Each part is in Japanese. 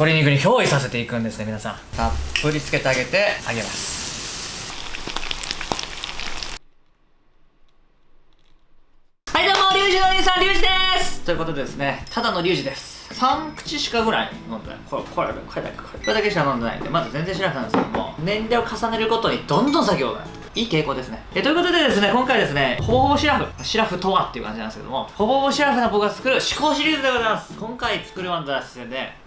鶏肉に憑依させていくんですね皆さん。たっぷりつけてあげて。あげます。はいどうもリュウジのお兄さんリュウジです。ということでですねただのリュウジです。3口しかぐらい飲んでない。これこれこれだけこれこれだけしか飲んでないんでまだ全然知らなかったんですけども年齢を重ねるごとにどんどん作業がいい傾向ですね。えということでですね今回ですねほぼほぼシラフシラフとはっていう感じなんですけどもほぼほぼシラフな僕が作る思考シリーズでございます。今回作るワンダースで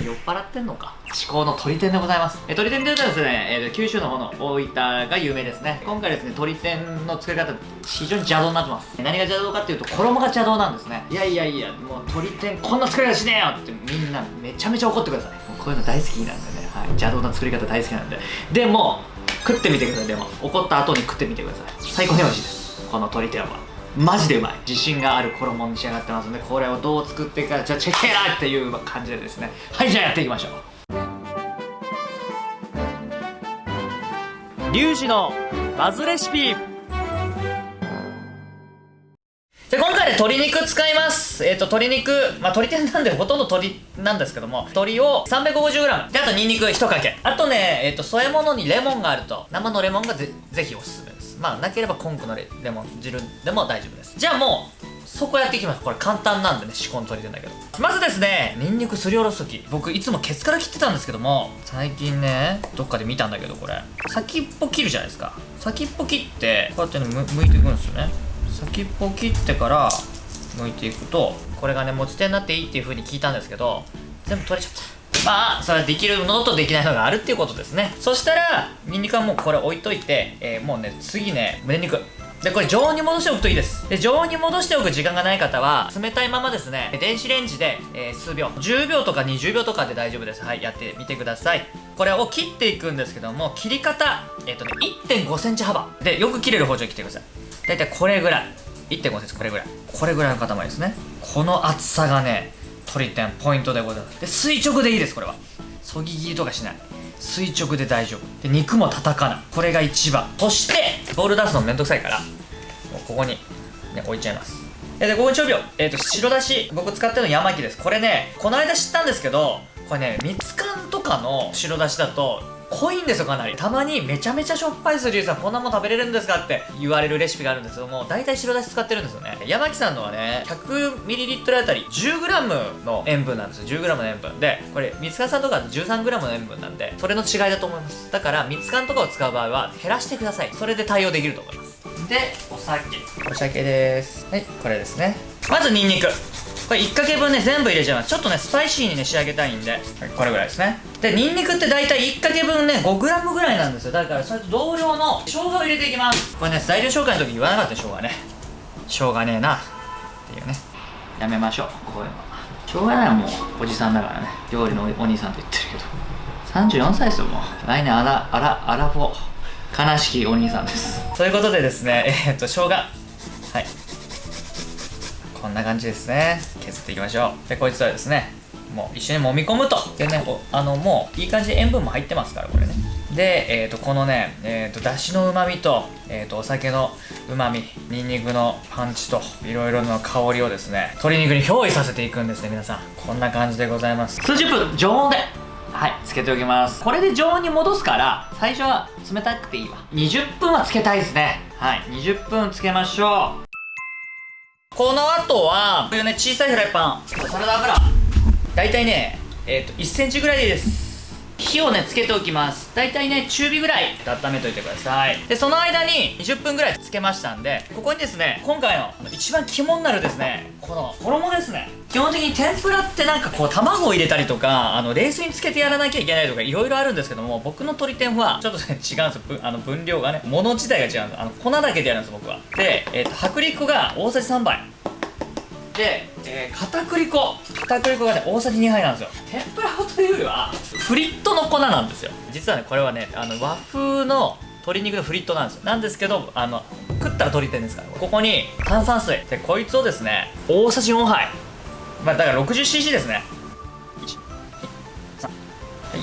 酔っ払ってんのか。至高の鳥天でございます。え鳥天というとですね、えー、九州の方の大分が有名ですね。今回ですね鳥天の作り方非常に邪道になってます。何が邪道かっていうと衣が邪道なんですね。いやいやいやもう鳥天こんな作り方しねえよってみんなめちゃめちゃ怒ってください。もうこういうの大好きなんでね、はい、邪道な作り方大好きなんで。でも食ってみてください。でも怒った後に食ってみてください。最高に美味しいです。この鶏天はマジでうまい。自信がある衣に仕上がってますのでこれをどう作っていくかじゃあチェケラっていう感じでですね。はいじゃあやっていきましょう。リュウジのバズレシピ。で今回ね鶏肉使います。えっ、ー、と鶏肉まあ鶏天なんでほとんど鶏なんですけども鶏を 350g であとニンニク1かけ。あとねえっ、ー、と添え物にレモンがあると。生のレモンがぜぜひおすすめまあなければコンクのレモン汁でも大丈夫です。じゃあもうそこやっていきます。これ簡単なんでね仕込ん鶏天だけど。まずですねニンニクすりおろす時。僕いつもケツから切ってたんですけども最近ねどっかで見たんだけどこれ。先っぽ切るじゃないですか。先っぽ切ってこうやってねむいていくんですよね。先っぽ切ってから剥いていくとこれがね持ち手になっていいっていう風に聞いたんですけど全部取れちゃった。まあそれはできるのとできないのがあるっていうことですね。そしたらニンニクはもうこれ置いといて、えー、もうね次ね胸肉でこれ常温に戻しておくといいです。で常温に戻しておく時間がない方は冷たいままですね電子レンジで、えー、数秒。10秒とか20秒とかで大丈夫です。はいやってみてください。これを切っていくんですけども切り方えっ、ー、とね1 5センチ幅。でよく切れる包丁切ってください。大体これぐらい。1.5センチこれぐらい。これぐらいの塊ですね。この厚さがね取り点ポイントでございます。で垂直でいいですこれは。そぎ切りとかしない。垂直で大丈夫。で肉も叩かないこれが一番。そしてボール出すのめんどくさいからもうここに、ね、置いちゃいます。でここに調味料、えーと、白だし僕使ってるの山木です。これねこの間知ったんですけどこれね蜜缶とかの白だしだと濃いんですよかなり。たまにめちゃめちゃしょっぱいするさんこんなもん食べれるんですかって言われるレシピがあるんですけども大体白だし使ってるんですよね。山木さんのはね 100ml あたり 10g の塩分なんですよ。10g の塩分。でこれ蜜缶さんとか 13g の塩分なんでそれの違いだと思います。だから蜜缶とかを使う場合は減らしてください。それで対応できると思います。でお酒。お酒です。はいこれですね。まずニンニク。これ1かけ分ね全部入れちゃいます。ちょっとねスパイシーにね仕上げたいんで、はい、これぐらいですねでニンニクって大体1かけ分ね 5g ぐらいなんですよ。だからそれと同量の生姜を入れていきます。これね材料紹介の時言わなかった生姜ね。しょうがねえな。っていうね。やめましょうこういうのしょうがないもうおじさんだからね。料理のお兄さんと言ってるけど。34歳ですよもう。来年あらあらあらフォ悲しきお兄さんです。ということでですね えー、っと生姜。はい。こんな感じですね。削っていきましょう。でこいつはですねもう一緒に揉み込むと。でねあのもういい感じで塩分も入ってますからこれね。で、えー、とこのね、えー、とだしのうまみと,、えー、とお酒のうまみにんにくのパンチといろいろな香りをですね鶏肉に憑依させていくんですね皆さん。こんな感じでございます。数十分常温ではいつけておきます。これで常温に戻すから最初は冷たくていいわ。20分はつけたいですね。はい20分つけましょう。この後はこういうね小さいフライパン。サラダ油大体ねえ、ー、と1センチぐらいです。火をねつけておきます。大体ね中火ぐらい温めといてください。でその間に20分ぐらいつけましたんでここにですね今回の一番肝になるですねこの衣ですね。基本的に天ぷらってなんかこう卵を入れたりとかあの冷水につけてやらなきゃいけないとかいろいろあるんですけども僕の鶏天はちょっとね違うんですよ。あの分量がね物自体が違うんです。あの粉だけでやるんです僕は。で、えーと、薄力粉が大さじ3杯。で、えー、片栗粉。片栗粉がね大さじ2杯なんですよ。天ぷら粉というよりはフリットの粉なんですよ。実はねこれはねあの和風の鶏肉のフリットなんですよ。なんですけどあの食ったら鶏天ですから。ここに炭酸水。でこいつをですね大さじ4杯。まあだから 60cc ですね。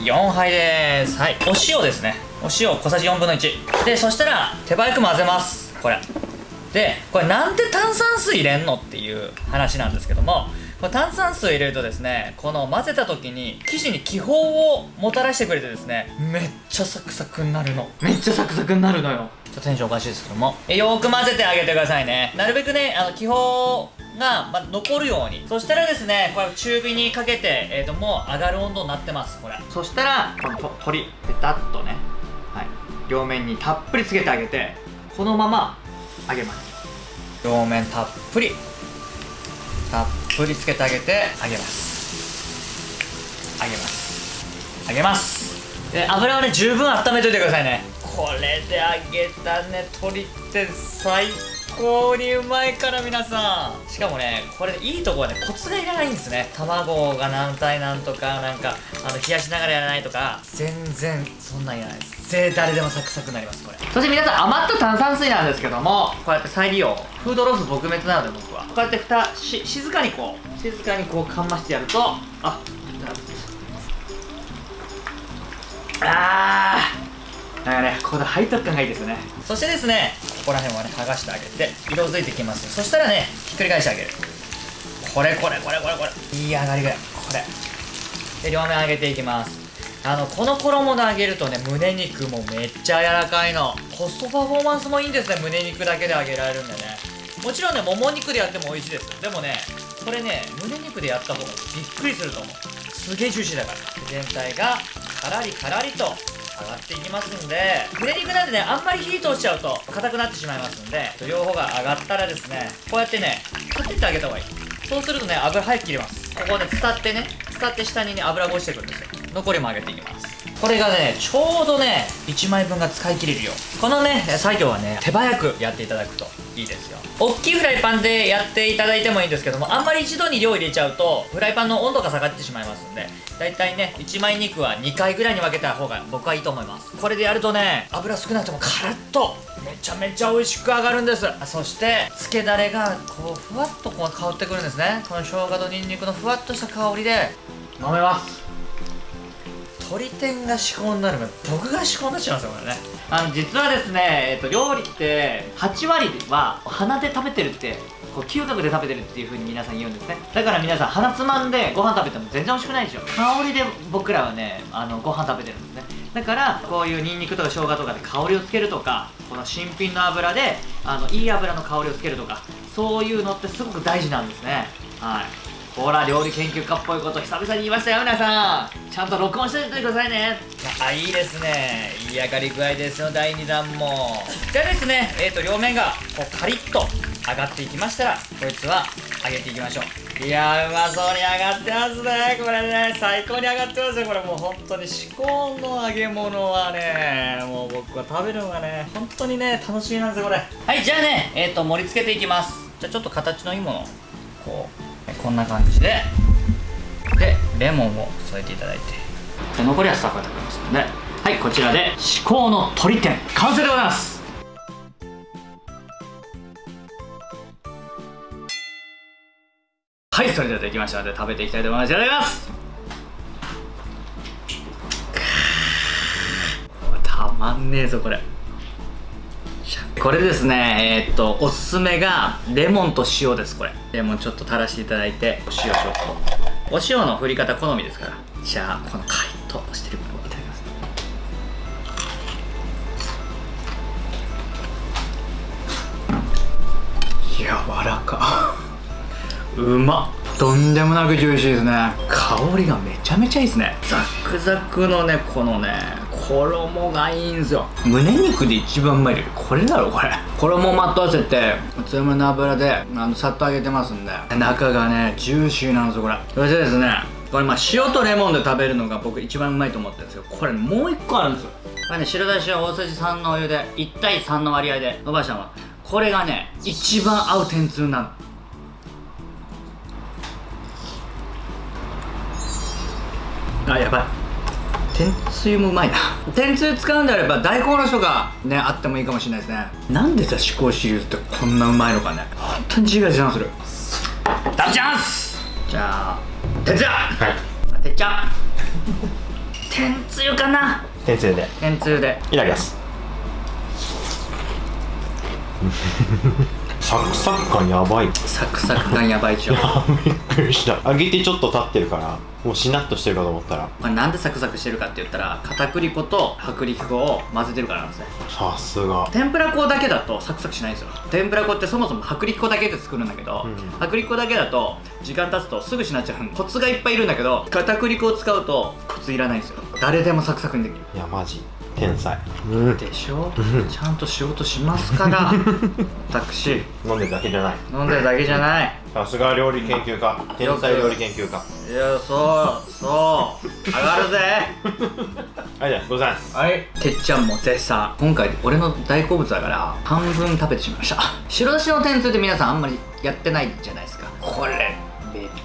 4杯です。はい。お塩ですね。お塩小さじ4分の1でそしたら手早く混ぜます。これでこれなんで炭酸水入れんのっていう話なんですけどもこれ炭酸水入れるとですねこの混ぜた時に生地に気泡をもたらしてくれてですねめっちゃサクサクになるの。めっちゃサクサクになるのよ。ちょっとテンションおかしいですけども。えよーく混ぜてあげてくださいね。なるべくねあの気泡が、ま残るように。そしたらですねこれ中火にかけて、えー、ともう上がる温度になってますこれ。そしたらこの鶏ペタッとね、はい、両面にたっぷりつけてあげてこのまま揚げます。両面たっぷり。たっぷりつけてあげて揚げます。揚げます。揚げます。で油はね十分温めといてくださいね。これで揚げたね鶏って最高にうまいから皆さん。しかもねこれいいとこはねコツがいらないんですね。卵が何対何とかなんかあの冷やしながらやらないとか全然そんなんいらないです。絶対誰でもサクサクになりますこれ。そして皆さん余った炭酸水なんですけどもこうやって再利用。フードロス撲滅なので僕は。こうやって蓋し静かにこう静かにこうかんましてやるとああー。なんかねここで背徳感がいいですよね。そしてですねこら辺はね剥がしてあげて色づいてきます。そしたらねひっくり返してあげる。これこれこれこれこれ。いい上がりぐらい。これ。で両面揚げていきます。あのこの衣で揚げるとね胸肉もめっちゃ柔らかいの。コストパフォーマンスもいいんですね。胸肉だけで揚げられるんでね。もちろんねもも肉でやっても美味しいです。でもねこれね胸肉でやった方がびっくりすると思う。すげえジューシーだから。全体がカラリカラリと上がっていきますんで胸肉なんでねあんまり火通しちゃうと硬くなってしまいますんで両方が上がったらですねこうやってね立ててあげた方がいい。そうするとね油早く切れます。ここね伝ってね伝って下にね油が落ちてくるんですよ。残りも揚げていきます。これがねちょうどね1枚分が使い切れるよ。このね作業はね手早くやっていただくといいですよ。大きいフライパンでやっていただいてもいいんですけどもあんまり一度に量入れちゃうとフライパンの温度が下がってしまいますんでだいたいね1枚肉は2回ぐらいに分けた方が僕はいいと思います。これでやるとね油少なくてもカラッとめちゃめちゃ美味しく上がるんです。そして漬けだれがこうふわっとこう香ってくるんですね。この生姜とニンニクのふわっとした香りで飲めます。鶏天が至高になるから僕が至高になっちゃいますよこれね。あの実はですね、えっと、料理って8割は鼻で食べてるってこう嗅覚で食べてるっていう風に皆さん言うんですね。だから皆さん鼻つまんでご飯食べても全然美味しくないでしょ。香りで僕らはねあのご飯食べてるんですね。だからこういうニンニクとか生姜とかで香りをつけるとかこの新品の油であのいい油の香りをつけるとかそういうのってすごく大事なんですね。はい。ほら料理研究家っぽいこと久々に言いましたよ皆さん。ちゃんと録音しておいてくださいね。あいいですね。いい上がり具合ですよ第2弾も。じゃあですね。えっ、ー、と両面がこうカリッと上がっていきましたらこいつは揚げていきましょう。いやうまそうに上がってますね。これね最高に上がってますよ。これもう本当に至高の揚げ物はねもう僕は食べるのがね本当にね楽しみなんですよこれ。はいじゃあねえっ、ー、と盛り付けていきます。じゃあちょっと形のいいものをこうこんな感じででレモンを添えていただいて。で残りはスタッフが食べますので。はいこちらで至高の鶏天完成でございます。はいそれではできましたので食べていきたいと思います。いただきます。たまんねえぞこれ。これですねえー、っとおすすめがレモンと塩ですこれ。レモンちょっと垂らしていただいてお塩ちょっと。お塩の振り方好みですから。じゃあこのカリッとしてるものをいただきます。柔らか。うまっ。とんでもなくジューシーですね。香りがめちゃめちゃいいですね。ザクザクのねこのね衣がいいんですよ。胸肉で一番うまいよこれだろこれ。衣をまとわせて強めの油であのさっと揚げてますんで。中がねジューシーなんですよこれ。そしてですね。これまあ塩とレモンで食べるのが僕一番うまいと思ってるんですよこれもう一個あるんですよ。これね白だしは大さじ3のお湯で1対3の割合で伸ばしたのこれがね一番合う天つゆなのあやばい。天つゆもうまいな。天つゆ使うんであれば大根おろしとかねあってもいいかもしれないですね。なんでさ思考シリーズってこんなうまいのかね。本当に自画自賛する。食べちゃいます！じゃあ天つゆはい。ちゃん天つゆかな。天つゆで。天つゆで。いただきますサクサク感やばい。サクサク感やばいでしょ。びっくりした。揚げてちょっと経ってるからもうしなっとしてるかと思ったら。これなんでサクサクしてるかって言ったら片栗粉と薄力粉を混ぜてるからなんですね。さすが。天ぷら粉だけだとサクサクしないんですよ。天ぷら粉ってそもそも薄力粉だけで作るんだけど、うん薄力粉だけだと時間経つとすぐしなっちゃうコツがいっぱいいるんだけど片栗粉を使うとコツいらないんですよ。誰でもサクサクにできる。いやマジ天才。うん。でしょ？う んちゃんと仕事しますから 私。飲んでるだけじゃない。飲んでるだけじゃない。さすが料理研究家。天才料理研究家。いやそうそう。上がるぜ。はいじゃあございますはい。てっちゃんも絶賛。今回俺の大好物だから半分食べてしまいました。白だしの天つゆって皆さんあんまりやってないじゃないですか。これめ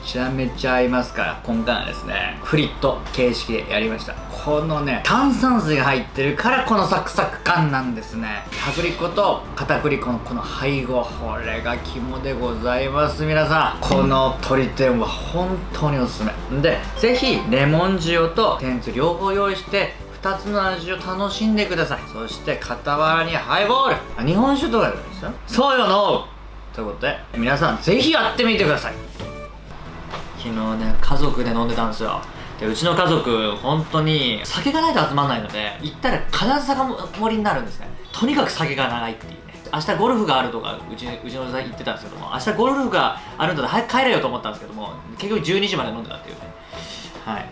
ちゃめちゃ合いますから今回はですねフリット形式でやりました。このね炭酸水が入ってるからこのサクサク感なんですね。薄力粉と片栗粉のこの配合これが肝でございます皆さん。この鶏天は本当におすすめ。でぜひレモン塩と天つ両方用意して2つの味を楽しんでください。そして傍らにハイボール。あ日本酒とかでもいいですよ。そうよのということで皆さんぜひやってみてください。昨日ね家族で飲んでたんですよ。でうちの家族本当に酒がないと集まんないので行ったら必ず酒盛りになるんですね。とにかく酒が長いっていうね。明日ゴルフがあるとかうちうちのおじさ言ってたんですけども明日ゴルフがあるんだったら早く帰れよと思ったんですけども結局12時まで飲んでたっていうね。はい。